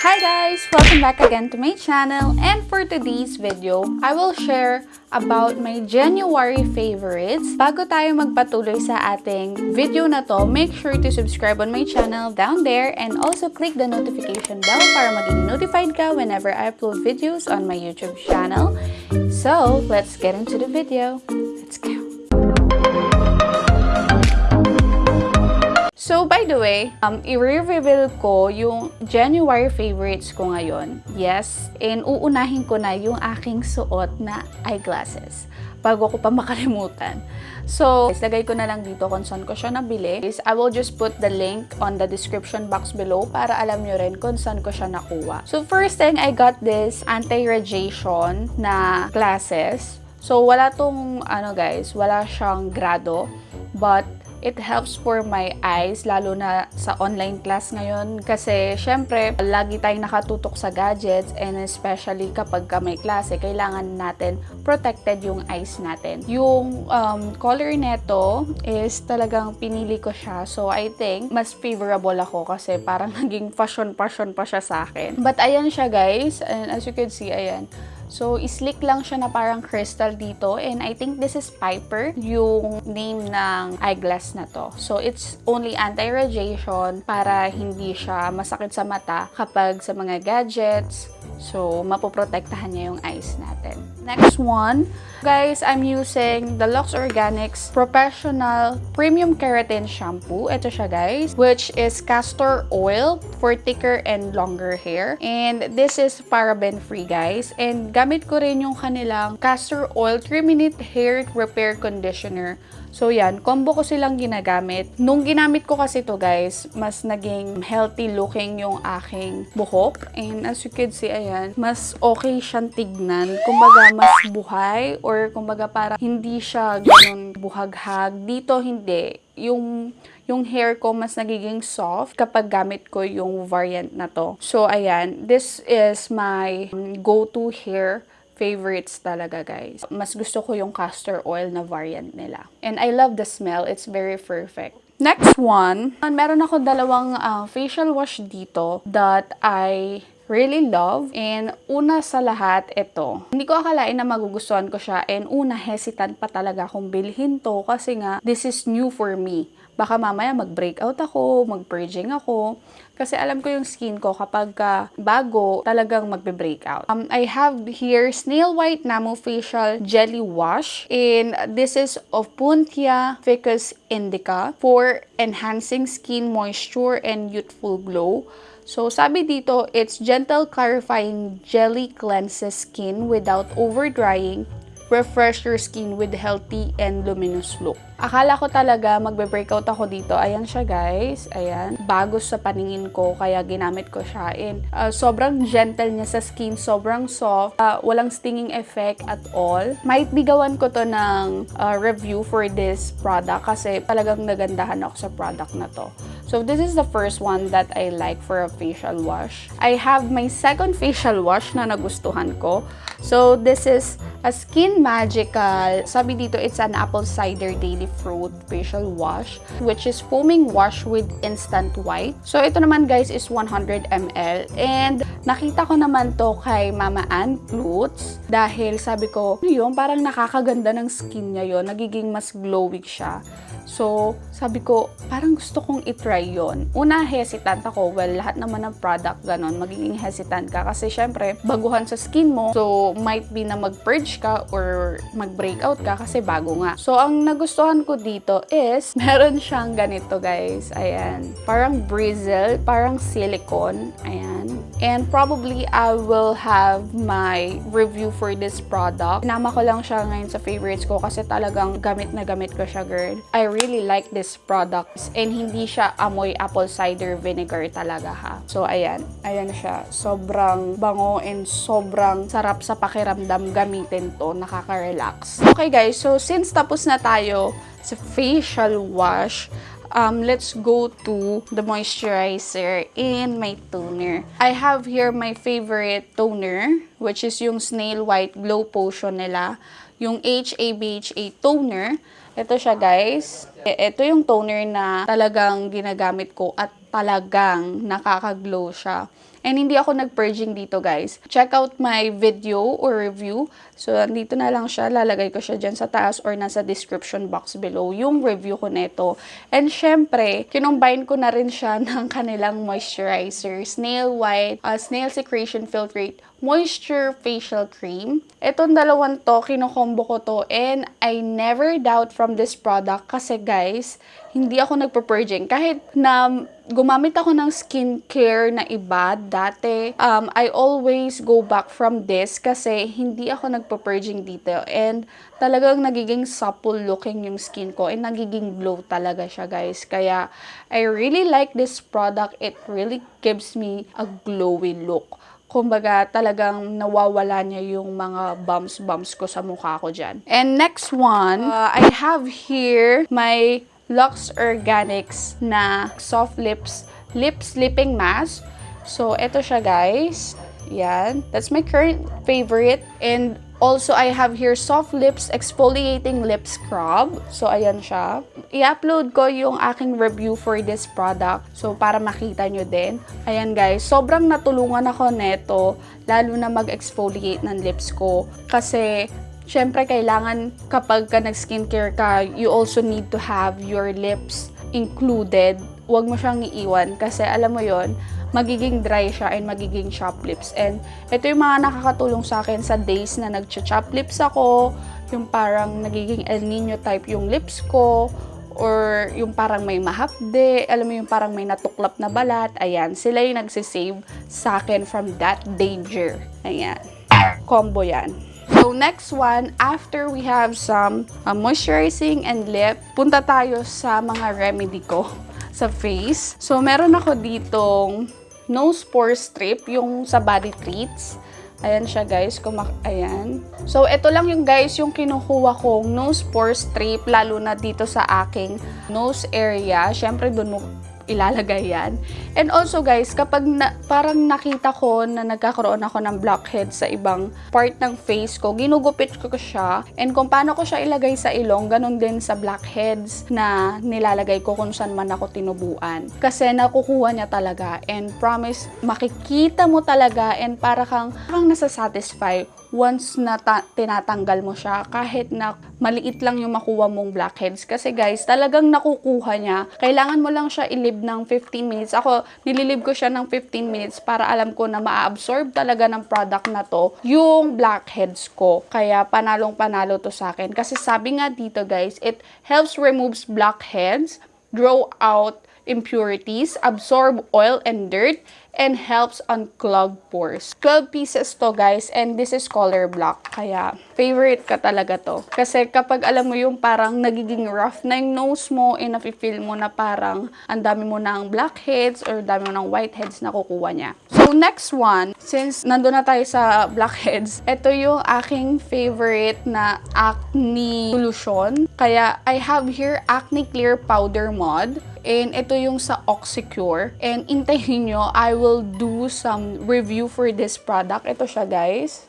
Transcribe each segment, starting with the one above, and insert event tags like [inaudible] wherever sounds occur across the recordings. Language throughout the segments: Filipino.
Hi guys! Welcome back again to my channel and for today's video, I will share about my January favorites. Bago tayo magpatuloy sa ating video na to, make sure to subscribe on my channel down there and also click the notification bell para maging notified ka whenever I upload videos on my YouTube channel. So, let's get into the video. Let's go! So, by the way, um, i-reveal ko yung January favorites ko ngayon. Yes, and uunahin ko na yung aking suot na eyeglasses bago ko pa makalimutan. So, lagay ko na lang dito kung saan ko siya nabili. I will just put the link on the description box below para alam nyo rin kung saan ko siya nakuha. So, first thing, I got this anti-radiation na glasses. So, wala tong, ano guys, wala siyang grado. But, it helps for my eyes, lalo na sa online class ngayon. Kasi, syempre, lagi tayong nakatutok sa gadgets and especially kapag ka may klase, kailangan natin protected yung eyes natin. Yung um, color neto is talagang pinili ko siya. So, I think, mas favorable ako kasi parang [laughs] naging fashion-fashion pa siya sa akin. But, ayan siya guys. And as you can see, ayan. So, slick lang siya na parang crystal dito. And I think this is Piper, yung name ng eyeglass na to. So, it's only anti-radiation para hindi siya masakit sa mata kapag sa mga gadgets. So, mapoprotektahan niya yung eyes natin. Next one, guys, I'm using the Lux Organics Professional Premium Keratin Shampoo. Ito siya, guys, which is castor oil for thicker and longer hair. And this is paraben-free, guys. And gamit ko rin yung kanilang castor oil 3-minute hair repair conditioner. So yan, combo ko silang ginagamit. Nung ginamit ko kasi to guys, mas naging healthy looking yung aking buhok. And as you can see, ayan, mas okay siyang tignan. Kumbaga, mas buhay or kumbaga para hindi siya ganun buhaghag. Dito hindi. Yung yung hair ko mas nagiging soft kapag gamit ko yung variant na to. So, ayan, this is my go-to hair favorites talaga, guys. Mas gusto ko yung castor oil na variant nila. And I love the smell. It's very perfect. Next one, meron ako dalawang uh, facial wash dito that I really love. And una sa lahat, ito. Hindi ko akalain na magugustuhan ko siya. And una, hesitant pa talaga akong bilhin to kasi nga, this is new for me. Baka mamaya mag-breakout ako, mag-purging ako. Kasi alam ko yung skin ko kapag ka bago, talagang magbe-breakout. Um, I have here Snail White Namo Facial Jelly Wash. And this is of Puntia Ficus Indica for enhancing skin moisture and youthful glow. So, sabi dito, it's gentle clarifying jelly cleanses skin without over-drying, refresh your skin with healthy and luminous look. Akala ko talaga magbe-breakout ako dito. Ayan siya guys. Ayan. Bago sa paningin ko kaya ginamit ko siya. And uh, sobrang gentle niya sa skin. Sobrang soft. Uh, walang stinging effect at all. Might bigawan ko to ng uh, review for this product kasi talagang nagandahan ako sa product na to. So this is the first one that I like for a facial wash. I have my second facial wash na nagustuhan ko. So this is a Skin Magical. Sabi dito, it's an apple cider daily fruit facial wash which is foaming wash with instant white. So ito naman guys is 100 ml and nakita ko naman to kay Mama Ann Plutz dahil sabi ko, ano yun, parang nakakaganda ng skin niya yon nagiging mas glowing siya. So, sabi ko, parang gusto kong itry yon. Una, hesitant ako. Well, lahat naman ng product ganon, magiging hesitant ka. Kasi syempre, baguhan sa skin mo. So, might be na mag-purge ka or mag-breakout ka kasi bago nga. So, ang nagustuhan ko dito is, [laughs] meron siyang ganito guys. Ayan. Parang bristle, parang silicone. Ayan. And probably, I will have my review for this product. Nama ko lang siya ngayon sa favorites ko kasi talagang gamit na gamit ko siya, girl. I really like this product and hindi siya amoy apple cider vinegar talaga ha. So, ayan. Ayan siya. Sobrang bango and sobrang sarap sa pakiramdam gamitin to. Nakaka-relax. Okay guys, so since tapos na tayo sa facial wash, um, let's go to the moisturizer and my toner. I have here my favorite toner, which is yung Snail White Glow Potion nila. Yung HABHA toner. Ito siya guys. E, ito yung toner na talagang ginagamit ko at talagang nakaka-glow siya. And hindi ako nag-purging dito guys. Check out my video or review. So, dito na lang siya. Lalagay ko siya dyan sa taas or nasa description box below yung review ko nito. And syempre, kinumbine ko na rin siya [laughs] ng kanilang moisturizer. Snail White, uh, Snail Secretion Filtrate Moisture Facial Cream. Itong dalawang to, kinukombo ko to and I never doubt from this product kasi guys, hindi ako nagpa-purging. Kahit na gumamit ako ng skincare na iba dati, um, I always go back from this kasi hindi ako nagpa-purging dito and talagang nagiging supple looking yung skin ko and nagiging glow talaga siya guys. Kaya I really like this product. It really gives me a glowy look kumbaga talagang nawawala niya yung mga bumps-bumps ko sa mukha ko dyan. And next one, uh, I have here my Lux Organics na Soft Lips Lip Sleeping Mask. So, ito siya guys. Yan. That's my current favorite. And also, I have here Soft Lips Exfoliating Lip Scrub. So, ayan siya. I-upload ko yung aking review for this product. So, para makita nyo din. Ayan guys, sobrang natulungan ako neto, lalo na mag-exfoliate ng lips ko. Kasi, syempre, kailangan kapag ka nag-skincare ka, you also need to have your lips included. Huwag mo siyang iiwan kasi alam mo yon magiging dry siya and magiging chop lips. And ito yung mga nakakatulong sa akin sa days na nag-chop lips ako, yung parang nagiging El Nino type yung lips ko, or yung parang may mahapde, alam mo yung parang may natuklap na balat, ayan, sila yung nagsisave sa akin from that danger. Ayan, combo yan. So, next one, after we have some uh, moisturizing and lip, punta tayo sa mga remedy ko [laughs] sa face. So, meron ako ditong nose pore strip, yung sa body treats. Ayan siya guys, kumak ayan. So, ito lang yung guys, yung kinukuha kong nose pore strip, lalo na dito sa aking nose area. Siyempre, dun mo ilalagay yan. And also guys, kapag na, parang nakita ko na nagkakaroon ako ng blackhead sa ibang part ng face ko, ginugupit ko siya. And kung paano ko siya ilagay sa ilong, ganun din sa blackheads na nilalagay ko kung saan man ako tinubuan. Kasi nakukuha niya talaga. And promise, makikita mo talaga and para kang, kang nasa-satisfy once na ta- tinatanggal mo siya, kahit na maliit lang yung makuha mong blackheads. Kasi guys, talagang nakukuha niya. Kailangan mo lang siya ilib ng 15 minutes. Ako, nililib ko siya ng 15 minutes para alam ko na ma-absorb talaga ng product na to yung blackheads ko. Kaya panalong panalo to sa akin. Kasi sabi nga dito guys, it helps removes blackheads, draw out impurities, absorb oil and dirt, and helps unclog pores. 12 pieces to guys and this is color block. Kaya favorite ka talaga to. Kasi kapag alam mo yung parang nagiging rough na yung nose mo and nafe-feel mo na parang ang dami mo ng blackheads or dami mo ng whiteheads na kukuha niya. So next one, since nandun na tayo sa blackheads, ito yung aking favorite na acne solution. Kaya I have here acne clear powder mod. And ito yung sa Oxycure. And intayin nyo, I will do some review for this product. Ito siya guys.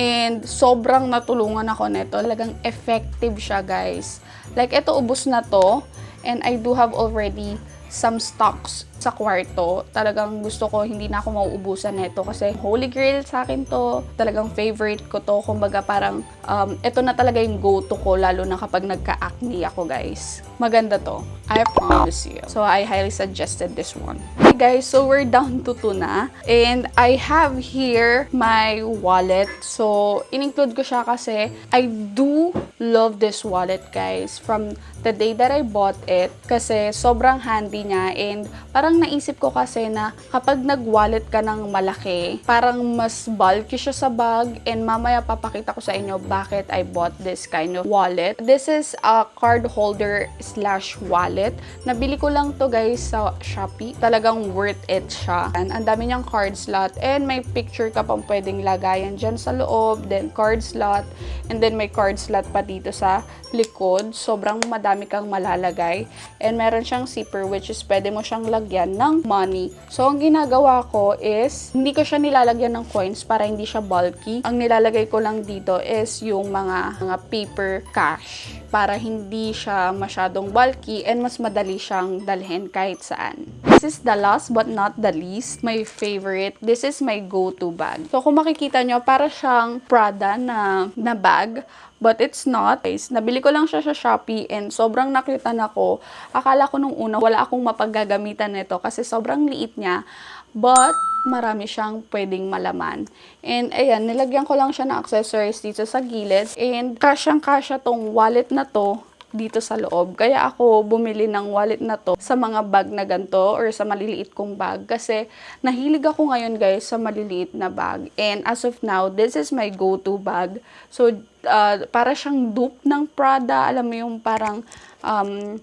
And sobrang natulungan ako nito. Talagang effective siya guys. Like ito ubos na to. And I do have already some stocks sa kwarto. Talagang gusto ko, hindi na ako mauubusan nito kasi holy grail sa akin to. Talagang favorite ko to. Kumbaga parang, um, ito na talaga yung go-to ko, lalo na kapag nagka-acne ako, guys. Maganda to. I promise you. So, I highly suggested this one. Okay, guys, so we're down to 2 na. And I have here my wallet. So, in-include ko siya kasi I do love this wallet, guys. From the day that I bought it, kasi sobrang handy niya and parang naisip ko kasi na kapag nag-wallet ka ng malaki, parang mas bulky siya sa bag and mamaya papakita ko sa inyo bakit I bought this kind of wallet. This is a card holder slash wallet. Nabili ko lang to guys sa Shopee. Talagang worth it siya. And ang dami niyang card slot and may picture ka pang pwedeng lagayan dyan sa loob, then card slot, and then may card slot pa dito sa likod. Sobrang madami kang malalagay. And meron siyang zipper which is pwede mo siyang lagyan ng money. So, ang ginagawa ko is, hindi ko siya nilalagyan ng coins para hindi siya bulky. Ang nilalagay ko lang dito is yung mga, mga paper cash para hindi siya masyadong bulky and mas madali siyang dalhin kahit saan. This is the last but not the least, my favorite. This is my go-to bag. So kung makikita nyo, para siyang Prada na, na bag. But it's not. Guys, nabili ko lang siya sa Shopee and sobrang nakita na ko. Akala ko nung una wala akong mapaggagamitan nito kasi sobrang liit niya. But, marami siyang pwedeng malaman. And ayan, nilagyan ko lang siya ng accessories dito sa gilid. And kasyang-kasya tong wallet na to dito sa loob. Kaya ako bumili ng wallet na to sa mga bag na ganito or sa maliliit kong bag. Kasi nahilig ako ngayon guys sa maliliit na bag. And as of now, this is my go-to bag. So, uh, para siyang dupe ng Prada. Alam mo yung parang um,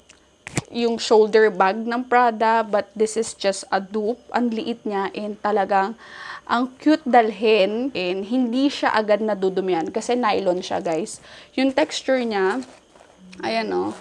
yung shoulder bag ng Prada. But this is just a dupe. Ang liit niya and talagang ang cute dalhin and hindi siya agad nadudumihan kasi nylon siya guys. Yung texture niya, Ayan o.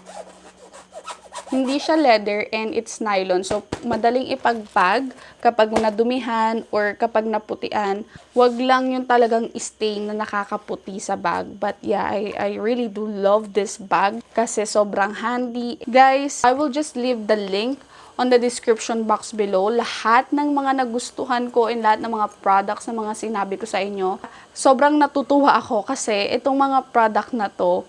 Hindi siya leather and it's nylon. So, madaling ipagpag kapag nadumihan or kapag naputian. Wag lang yung talagang stain na nakakaputi sa bag. But yeah, I, I really do love this bag kasi sobrang handy. Guys, I will just leave the link on the description box below lahat ng mga nagustuhan ko and lahat ng mga products na mga sinabi ko sa inyo. Sobrang natutuwa ako kasi itong mga product na to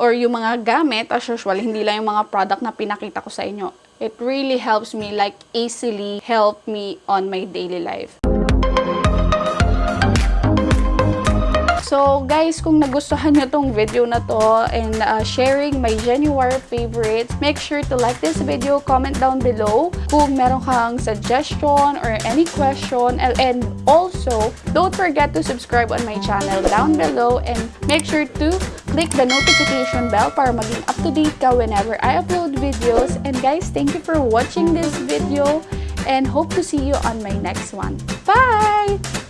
or yung mga gamit, as usual, hindi lang yung mga product na pinakita ko sa inyo. It really helps me, like, easily help me on my daily life. So, guys, kung nagustuhan nyo tong video na to and uh, sharing my January favorites, make sure to like this video, comment down below kung meron kang suggestion or any question. And also, don't forget to subscribe on my channel down below and make sure to click the notification bell para maging up-to-date ka whenever I upload videos. And guys, thank you for watching this video and hope to see you on my next one. Bye!